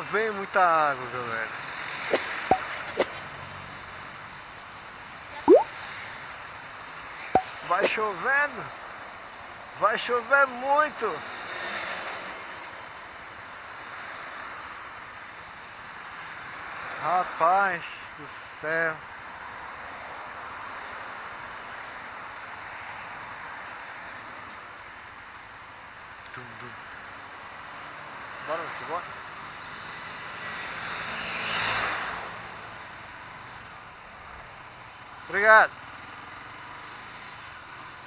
Vem muita água, galera. Vai chovendo. Vai chover muito. Rapaz do céu. Tudo. Bora, você bora? Obrigado.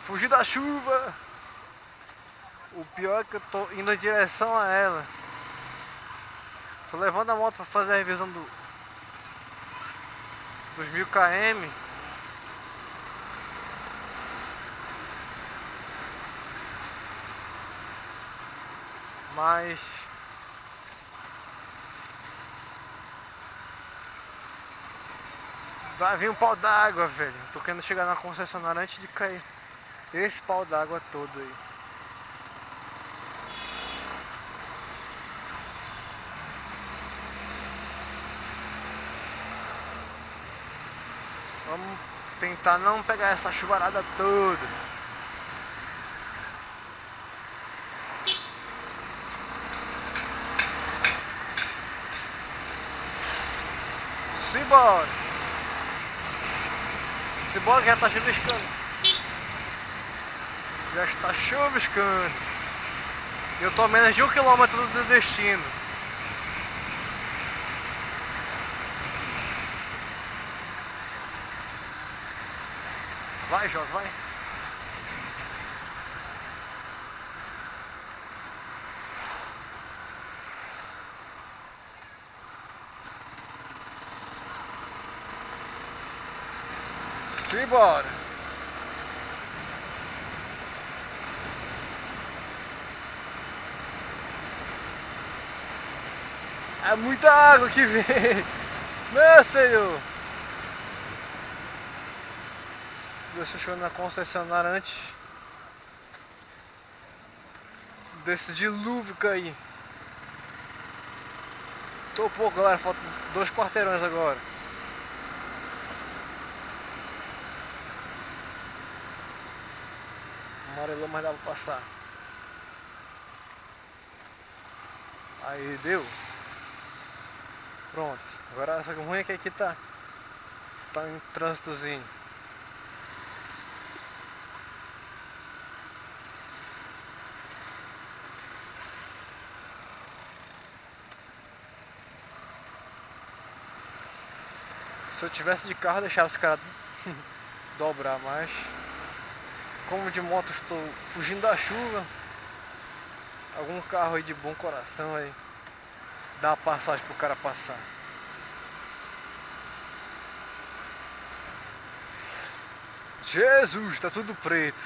Fugir da chuva. O pior é que eu tô indo em direção a ela. Tô levando a moto para fazer a revisão do dos mil km. Mas vai vir um pau d'água, velho. Tô querendo chegar na concessionária antes de cair esse pau d'água todo aí. Vamos tentar não pegar essa chuvarada toda. Simbora! Simbora que já tá chuviscando. Já está chuviscando. Eu tô a menos de um quilômetro do destino. Vai, Jorge, vai. Simbora. É muita água que vem. Meu senhor. Deixa eu na concessionária antes desse dilúvio cair. Tô pouco, galera. Faltam dois quarteirões agora. Amarelou, mas dá pra passar. Aí deu. Pronto. Agora essa ruim é que aqui tá. Tá em trânsitozinho. Se eu tivesse de carro, deixava os caras dobrar, mas como de moto estou fugindo da chuva, algum carro aí de bom coração aí dá uma passagem pro cara passar. Jesus, tá tudo preto.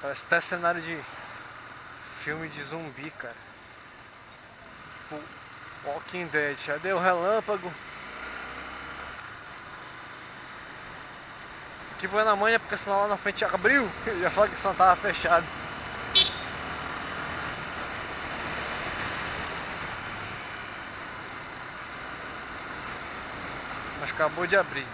Parece até cenário de filme de zumbi, cara. Tipo, Walking Dead. Já deu relâmpago. Aqui foi na manhã porque senão lá na frente abriu. Que o som tava fechado. Mas acabou de abrir.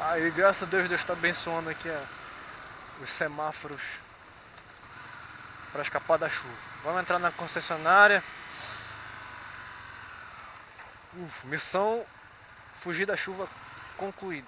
Aí graças a Deus Deus está abençoando aqui ó, os semáforos para escapar da chuva. Vamos entrar na concessionária. Uf, missão fugir da chuva concluída.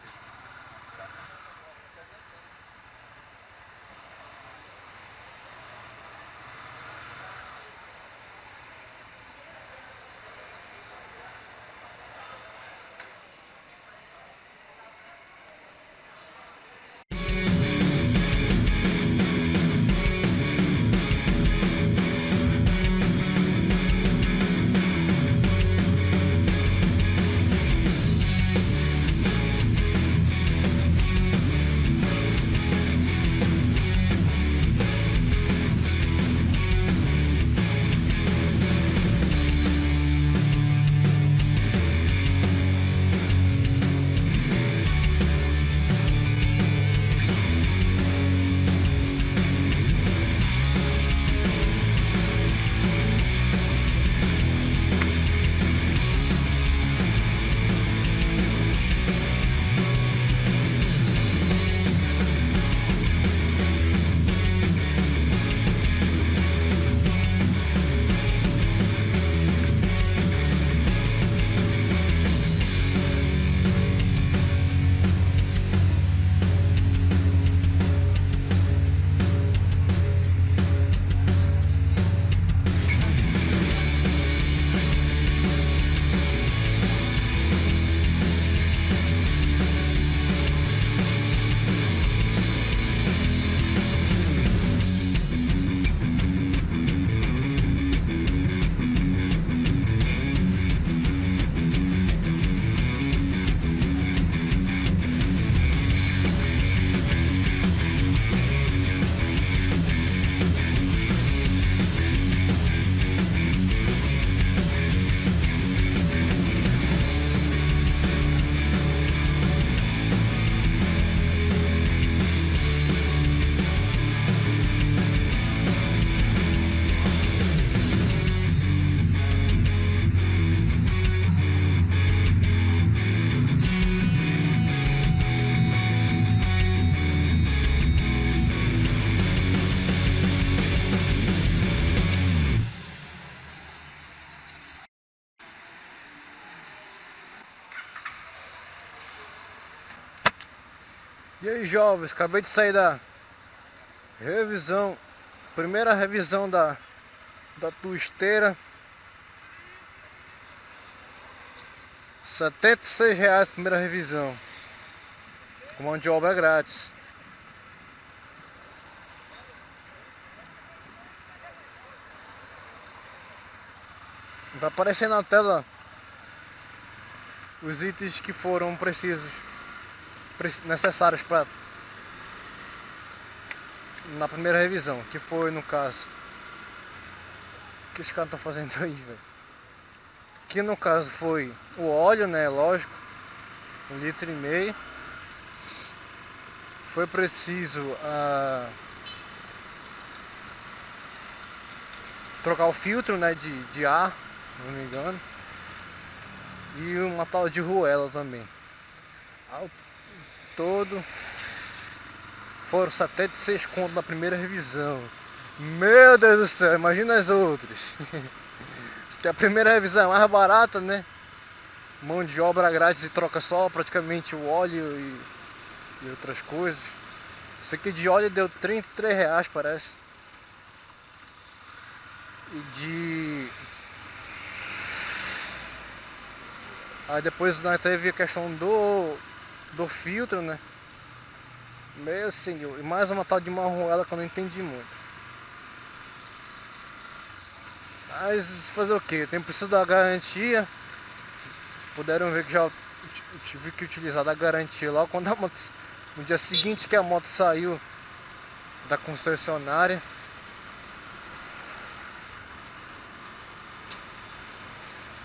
E aí jovens, acabei de sair da revisão, primeira revisão da, da tua esteira. 76 reais primeira revisão. Com mão de obra grátis. Vai aparecer na tela os itens que foram precisos necessários para na primeira revisão, que foi no caso que os caras estão fazendo aí, velho. Que no caso foi o óleo, né, lógico, um litro e meio. Foi preciso uh, trocar o filtro, né, de, de ar, não me engano. E uma tal de ruela também. Todo foram 76 contos na primeira revisão. Meu Deus do céu, imagina as outras. a primeira revisão é mais barata, né? Mão de obra grátis e troca só praticamente o óleo e, e outras coisas. Isso aqui de óleo deu 33 reais parece. E de Aí depois nós teve a questão do, filtro, né? Meu senhor, e mais uma tal de marroela que eu não entendi muito. Mas fazer o que? Tem preciso da garantia. Vocês puderam ver que já tive que utilizar da garantia lá quando a moto, no dia seguinte que a moto saiu da concessionária.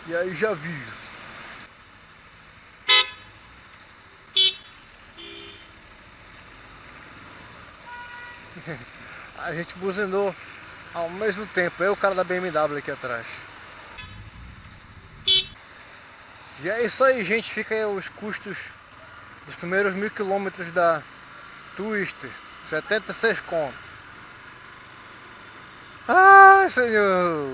E aí já vi. a gente buzinou ao mesmo tempo, eu o cara da BMW aqui atrás. E é isso aí, gente. Fica aí os custos dos primeiros mil quilômetros da Twister. 76 conto. Ai, senhor!